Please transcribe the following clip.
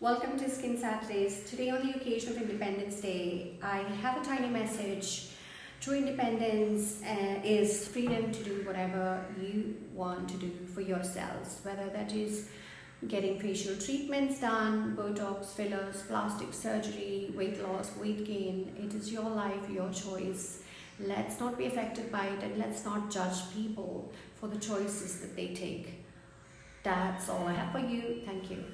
Welcome to Skin Saturdays. Today on the occasion of Independence Day, I have a tiny message. True independence uh, is freedom to do whatever you want to do for yourselves, whether that is getting facial treatments done, Botox, fillers, plastic surgery, weight loss, weight gain. It is your life, your choice. Let's not be affected by it and let's not judge people for the choices that they take. That's all I have for you. Thank you.